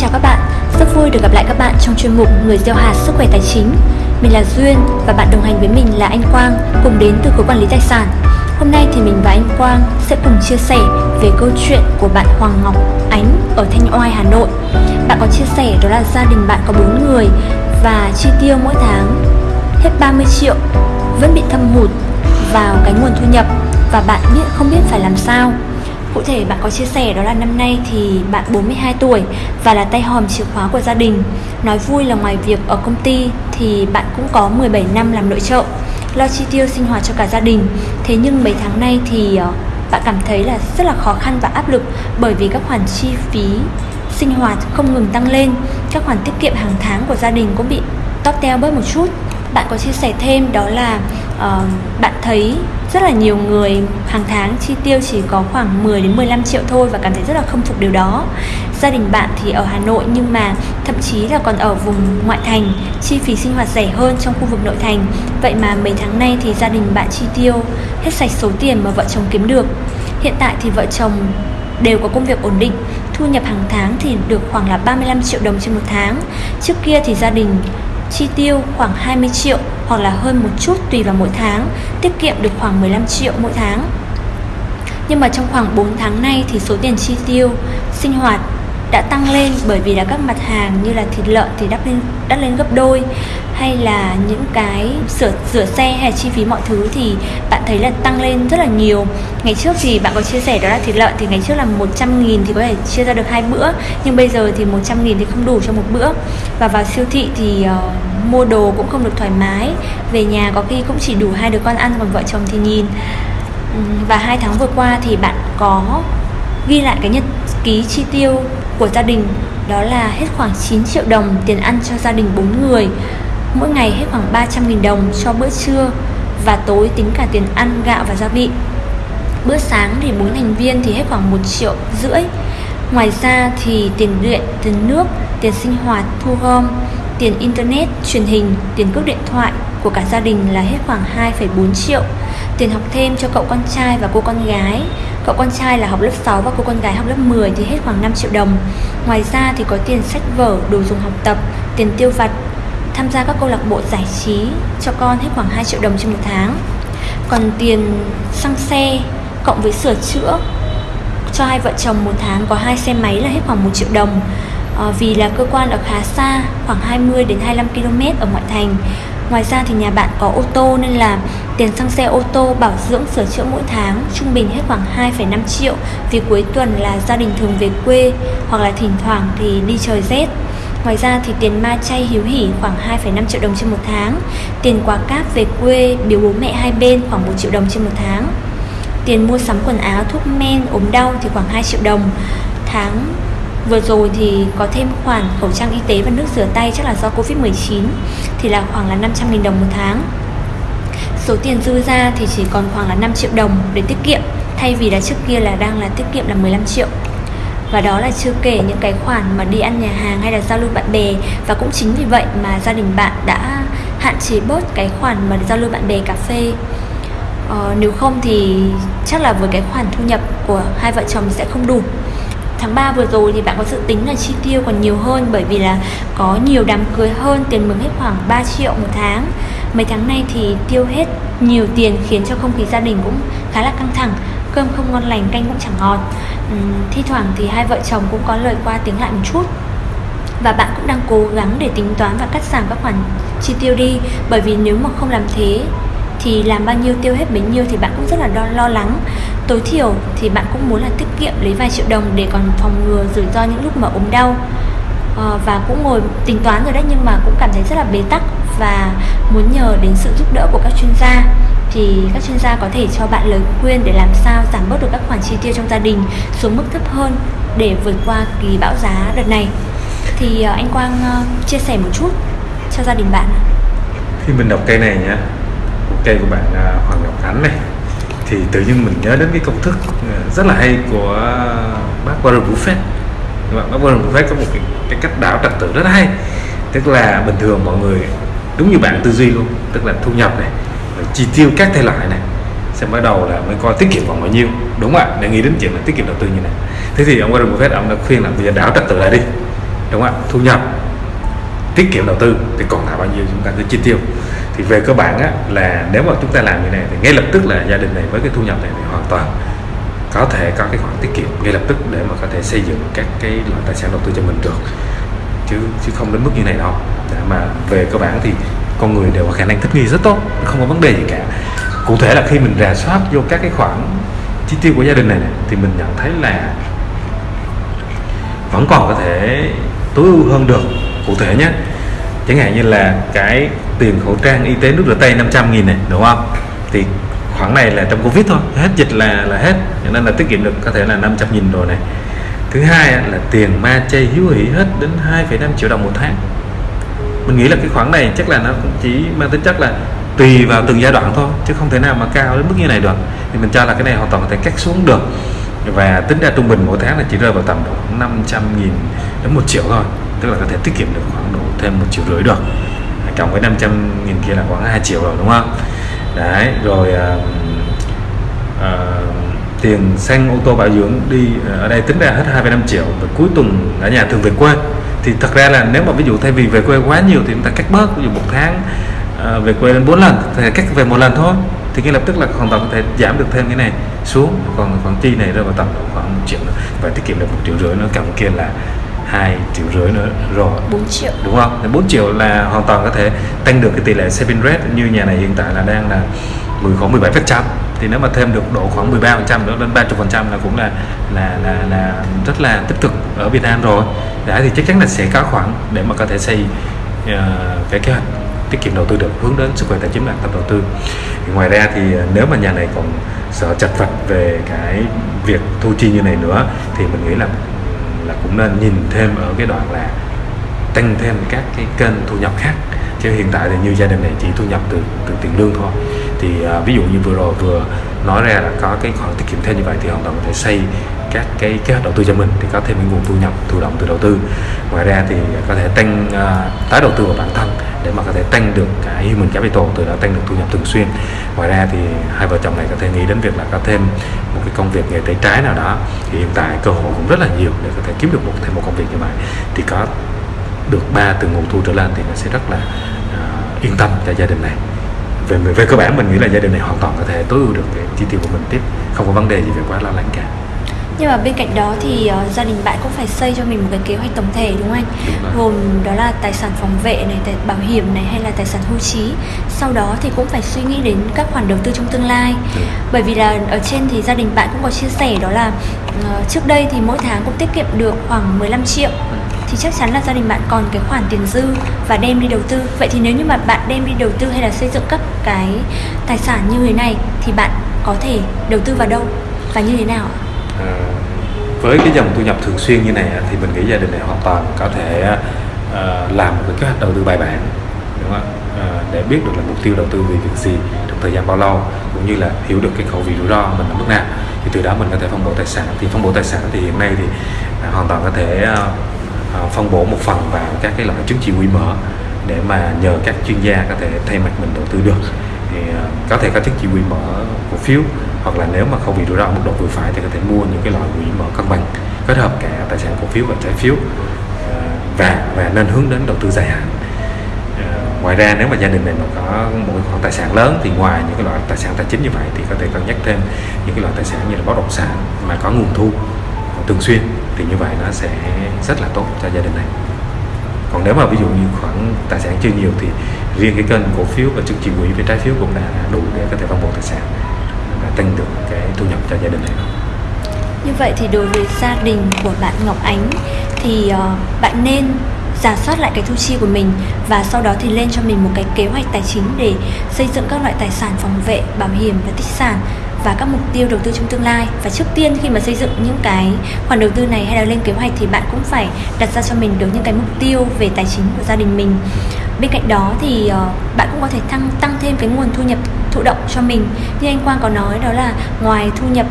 chào các bạn, rất vui được gặp lại các bạn trong chuyên mục Người gieo hạt sức khỏe tài chính. Mình là Duyên và bạn đồng hành với mình là anh Quang cùng đến từ khối quản lý tài sản. Hôm nay thì mình và anh Quang sẽ cùng chia sẻ về câu chuyện của bạn Hoàng Ngọc Ánh ở Thanh Oai, Hà Nội. Bạn có chia sẻ đó là gia đình bạn có 4 người và chi tiêu mỗi tháng hết 30 triệu vẫn bị thâm hụt vào cái nguồn thu nhập và bạn biết không biết phải làm sao Cụ thể bạn có chia sẻ đó là năm nay thì bạn 42 tuổi và là tay hòm chìa khóa của gia đình. Nói vui là ngoài việc ở công ty thì bạn cũng có 17 năm làm nội trợ, lo chi tiêu sinh hoạt cho cả gia đình. Thế nhưng mấy tháng nay thì ờ, bạn cảm thấy là rất là khó khăn và áp lực bởi vì các khoản chi phí sinh hoạt không ngừng tăng lên, các khoản tiết kiệm hàng tháng của gia đình cũng bị tóp teo bớt một chút. Bạn có chia sẻ thêm đó là uh, bạn thấy rất là nhiều người hàng tháng chi tiêu chỉ có khoảng 10 đến 15 triệu thôi và cảm thấy rất là không phục điều đó. Gia đình bạn thì ở Hà Nội nhưng mà thậm chí là còn ở vùng ngoại thành, chi phí sinh hoạt rẻ hơn trong khu vực nội thành. Vậy mà mấy tháng nay thì gia đình bạn chi tiêu hết sạch số tiền mà vợ chồng kiếm được. Hiện tại thì vợ chồng đều có công việc ổn định, thu nhập hàng tháng thì được khoảng là 35 triệu đồng trên một tháng. Trước kia thì gia đình chi tiêu khoảng 20 triệu hoặc là hơn một chút tùy vào mỗi tháng, tiết kiệm được khoảng 15 triệu mỗi tháng. Nhưng mà trong khoảng 4 tháng nay thì số tiền chi tiêu sinh hoạt đã tăng lên bởi vì là các mặt hàng như là thịt lợn thì đắt lên đắt lên gấp đôi hay là những cái sửa rửa xe hay chi phí mọi thứ thì bạn thấy là tăng lên rất là nhiều ngày trước thì bạn có chia sẻ đó là thịt lợn thì ngày trước là 100 nghìn thì có thể chia ra được hai bữa nhưng bây giờ thì 100 nghìn thì không đủ cho một bữa và vào siêu thị thì uh, mua đồ cũng không được thoải mái. Về nhà có khi cũng chỉ đủ hai đứa con ăn còn vợ chồng thì nhìn. Ừ, và hai tháng vừa qua thì bạn có ghi lại cái nhật ký chi tiêu của gia đình, đó là hết khoảng 9 triệu đồng tiền ăn cho gia đình 4 người. Mỗi ngày hết khoảng 300.000 đồng cho bữa trưa và tối tính cả tiền ăn, gạo và gia vị. Bữa sáng thì bốn thành viên thì hết khoảng 1 triệu rưỡi. Ngoài ra thì tiền điện, tiền nước, tiền sinh hoạt thu gom tiền internet truyền hình tiền cước điện thoại của cả gia đình là hết khoảng 2,4 triệu. Tiền học thêm cho cậu con trai và cô con gái. Cậu con trai là học lớp 6 và cô con gái học lớp 10 thì hết khoảng 5 triệu đồng. Ngoài ra thì có tiền sách vở, đồ dùng học tập, tiền tiêu vặt Tham gia các câu lạc bộ giải trí cho con hết khoảng 2 triệu đồng trên một tháng. Còn tiền xăng xe cộng với sửa chữa cho hai vợ chồng một tháng có hai xe máy là hết khoảng 1 triệu đồng à, Vì là cơ quan ở khá xa khoảng 20 đến 25 km ở ngoại thành. Ngoài ra thì nhà bạn có ô tô nên là tiền xăng xe ô tô bảo dưỡng sửa chữa mỗi tháng trung bình hết khoảng 2,5 triệu. Vì cuối tuần là gia đình thường về quê hoặc là thỉnh thoảng thì đi trời rét. Ngoài ra thì tiền ma chay hiếu hỉ khoảng 2,5 triệu đồng trên một tháng. Tiền quà cáp về quê biếu bố mẹ hai bên khoảng 1 triệu đồng trên một tháng. Tiền mua sắm quần áo, thuốc men, ốm đau thì khoảng 2 triệu đồng. Tháng Vừa rồi thì có thêm khoản khẩu trang y tế và nước rửa tay chắc là do Covid-19 thì là khoảng là 500.000 đồng một tháng. Số tiền dư ra thì chỉ còn khoảng là 5 triệu đồng để tiết kiệm thay vì là trước kia là đang là tiết kiệm là 15 triệu. Và đó là chưa kể những cái khoản mà đi ăn nhà hàng hay là giao lưu bạn bè Và cũng chính vì vậy mà gia đình bạn đã hạn chế bớt cái khoản mà giao lưu bạn bè cà phê ờ, Nếu không thì chắc là với cái khoản thu nhập của hai vợ chồng sẽ không đủ tháng 3 vừa rồi thì bạn có dự tính là chi tiêu còn nhiều hơn? Bởi vì là có nhiều đám cưới hơn tiền mừng hết khoảng 3 triệu một tháng. Mấy tháng nay thì tiêu hết nhiều tiền khiến cho không khí gia đình cũng khá là căng thẳng cơm không ngon lành canh cũng chẳng ngọt. Uhm, thi thoảng thì hai vợ chồng cũng có lời qua tiếng lại một chút. Và bạn cũng đang cố gắng để tính toán và cắt giảm các khoản chi tiêu đi. Bởi vì nếu mà không làm thế thì làm bao nhiêu tiêu hết bấy nhiêu thì bạn cũng rất là lo, lo lắng tối thiểu thì bạn cũng muốn là tiết kiệm lấy vài triệu đồng để còn phòng ngừa rủi ro những lúc mà ốm đau. À, và cũng ngồi tính toán rồi đấy nhưng mà cũng cảm thấy rất là bế tắc và muốn nhờ đến sự giúp đỡ của các chuyên gia. Thì các chuyên gia có thể cho bạn lời khuyên để làm sao giảm bớt được các khoản chi tiêu trong gia đình xuống mức thấp hơn để vượt qua kỳ bão giá đợt này. Thì ờ, anh Quang ờ, chia sẻ một chút cho gia đình bạn khi mình đọc cây này nhá cây của bạn à, Hoàng Ngọc Ánh này thì tự nhiên mình nhớ đến cái công thức ờ, rất là hay của bác Warren Buffett. Bác Warren Buffett có một cái, cái cách đảo trật tự rất hay. Tức là bình thường mọi người đúng như bạn tư duy luôn tức là thu nhập này chi tiêu các thể loại này xem bắt đầu là mới coi tiết kiệm còn bao nhiêu đúng ạ? Để nghĩ đến chuyện là tiết kiệm đầu tư như này. Thế thì ông Warren Buffett ông đã khuyên là bây giờ đảo trật tự lại đi đúng không ạ? Thu nhập tiết kiệm đầu tư thì còn lại bao nhiêu chúng ta cứ chi tiêu thì về cơ bản á, là nếu mà chúng ta làm như này thì ngay lập tức là gia đình này với cái thu nhập này thì hoàn toàn có thể có cái khoản tiết kiệm ngay lập tức để mà có thể xây dựng các cái loại tài sản đầu tư cho mình được. Chứ chứ không đến mức như này đâu. Để mà về cơ bản thì con người đều có khả năng thích nghi rất tốt không có vấn đề gì cả. Cụ thể là khi mình rà soát vô các cái khoản chi tiêu của gia đình này, này thì mình nhận thấy là vẫn còn có thể tối ưu hơn được. Cụ thể nhé chẳng hạn như là cái tiền khẩu trang y tế nước rửa tay 500 nghìn này đúng không? Thì khoản này là trong covid thôi hết dịch là là hết. Cho nên là tiết kiệm được có thể là 500 nghìn rồi này. Thứ hai là tiền ma chay hiếu hỉ hết đến 2,5 triệu đồng một tháng. Mình nghĩ là cái khoản này chắc là nó cũng chỉ mang tính chất là tùy vào từng giai đoạn thôi chứ không thể nào mà cao đến mức như này được. Thì mình cho là cái này hoàn toàn có thể cắt xuống được. Và tính ra trung bình mỗi tháng là chỉ rơi vào tầm độ 500 nghìn đến một triệu thôi tức là có thể tiết kiệm được khoảng độ thêm một triệu rưỡi được. Cộng với 500 nghìn kia là khoảng 2 triệu rồi đúng không? Đấy rồi uh, uh, tiền xăng ô tô bảo dưỡng đi ờ, ở đây tính ra hết 2,5 triệu và cuối tuần ở nhà thường về quê. Thì thật ra là nếu mà ví dụ thay vì về quê quá nhiều thì chúng ta cắt bớt ví dụ một tháng uh, về quê đến 4 lần thì cắt về một lần thôi. Thì ngay lập tức là hoàn toàn có thể giảm được thêm cái này xuống còn khoản chi này rơi vào tầm khoảng một triệu nữa. Và tiết kiệm được một triệu rưỡi nữa cộng kia là hai triệu rưỡi nữa rồi. 4 triệu. Đúng không? 4 triệu là hoàn toàn có thể tăng được cái tỷ lệ saving rate như nhà này hiện tại là đang là 10 khoảng 17 phần trăm. Thì nếu mà thêm được độ khoảng 13 phần trăm nữa lên 30 phần trăm là cũng là là là là rất là tích cực ở Việt Nam rồi. Đã thì chắc chắn là sẽ có khoản để mà có thể xây uh, cái kế hoạch tiết kiệm đầu tư được hướng đến sức khỏe tài chính và tâm đầu tư. Thì ngoài ra thì nếu mà nhà này còn sợ chật vật về cái việc thu chi như này nữa thì mình nghĩ là là cũng nên nhìn thêm ở cái đoạn là tăng thêm các cái kênh thu nhập khác. Chứ hiện tại thì như gia đình này chỉ thu nhập từ từ tiền lương thôi. Thì à, ví dụ như vừa rồi vừa nói ra là có cái khoản tiết kiệm thêm như vậy thì hoàn toàn có thể xây các cái kế hoạch đầu tư cho mình thì có thêm những nguồn thu nhập thụ động từ đầu tư. Ngoài ra thì có thể tăng uh, tái đầu tư vào bản thân để mà có thể tăng được cái human capital từ đó tăng được thu nhập thường xuyên. Ngoài ra thì hai vợ chồng này có thể nghĩ đến việc là có thêm một cái công việc nghề tay trái nào đó. Thì hiện tại cơ hội cũng rất là nhiều để có thể kiếm được một thêm một công việc như vậy. Thì có được ba từ nguồn thu trở lên thì nó sẽ rất là uh, yên tâm cho gia đình này. Về về cơ bản mình nghĩ là gia đình này hoàn toàn có thể tối ưu được cái chi tiêu của mình tiếp. Không có vấn đề gì về quá lo lắng cả nhưng mà bên cạnh đó thì uh, gia đình bạn cũng phải xây cho mình một cái kế hoạch tổng thể đúng không anh Đúng gồm đó là tài sản phòng vệ này tài bảo hiểm này hay là tài sản hưu trí sau đó thì cũng phải suy nghĩ đến các khoản đầu tư trong tương lai đúng. bởi vì là ở trên thì gia đình bạn cũng có chia sẻ đó là uh, trước đây thì mỗi tháng cũng tiết kiệm được khoảng 15 triệu thì chắc chắn là gia đình bạn còn cái khoản tiền dư và đem đi đầu tư vậy thì nếu như mà bạn đem đi đầu tư hay là xây dựng các cái tài sản như thế này thì bạn có thể đầu tư vào đâu và như thế nào ạ? À, với cái dòng thu nhập thường xuyên như này thì mình nghĩ gia đình này hoàn toàn có thể uh, làm một cái kế hoạch đầu tư bài bản đúng không uh, để biết được là mục tiêu đầu tư vì việc gì trong thời gian bao lâu cũng như là hiểu được cái khẩu vị rủi ro mình ở mức nào. Thì từ đó mình có thể phân bổ tài sản. Thì phân bổ tài sản thì hiện nay thì uh, hoàn toàn có thể uh, phân bổ một phần vào các cái loại chứng chỉ quỹ mở để mà nhờ các chuyên gia có thể thay mặt mình đầu tư được. Thì uh, có thể có chứng chỉ quỹ mở cổ phiếu hoặc là nếu mà không bị rủi ro ở mức độ vừa phải thì có thể mua những cái loại quỹ mở cân bằng kết hợp cả tài sản cổ phiếu và trái phiếu ờ, và và nên hướng đến đầu tư dài hạn. Ờ, ngoài ra nếu mà gia đình này mà có một cái khoản tài sản lớn thì ngoài những cái loại tài sản tài chính như vậy thì có thể cân nhắc thêm những cái loại tài sản như là bất động sản mà có nguồn thu thường xuyên thì như vậy nó sẽ rất là tốt cho gia đình này. Còn nếu mà ví dụ như khoản tài sản chưa nhiều thì riêng cái kênh cổ phiếu và chứng chỉ quỹ về trái phiếu cũng đã đủ để có thể phân bổ tài sản tăng được cái thu nhập cho gia đình này Như vậy thì đối với gia đình của bạn Ngọc Ánh thì uh, bạn nên giả soát lại cái thu chi của mình và sau đó thì lên cho mình một cái kế hoạch tài chính để xây dựng các loại tài sản phòng vệ, bảo hiểm và tích sản và các mục tiêu đầu tư trong tương lai. Và trước tiên khi mà xây dựng những cái khoản đầu tư này hay là lên kế hoạch thì bạn cũng phải đặt ra cho mình được những cái mục tiêu về tài chính của gia đình mình. Bên cạnh đó thì uh, bạn cũng có thể tăng tăng thêm cái nguồn thu nhập thụ động cho mình như anh Quang có nói, đó là ngoài thu nhập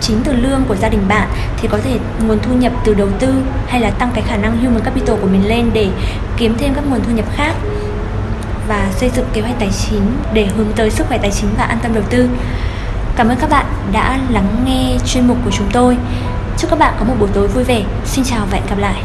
chính từ lương của gia đình bạn thì có thể nguồn thu nhập từ đầu tư hay là tăng cái khả năng human capital của mình lên để kiếm thêm các nguồn thu nhập khác và xây dựng kế hoạch tài chính để hướng tới sức khỏe tài chính và an tâm đầu tư. Cảm ơn các bạn đã lắng nghe chuyên mục của chúng tôi. Chúc các bạn có một buổi tối vui vẻ. Xin chào và hẹn gặp lại.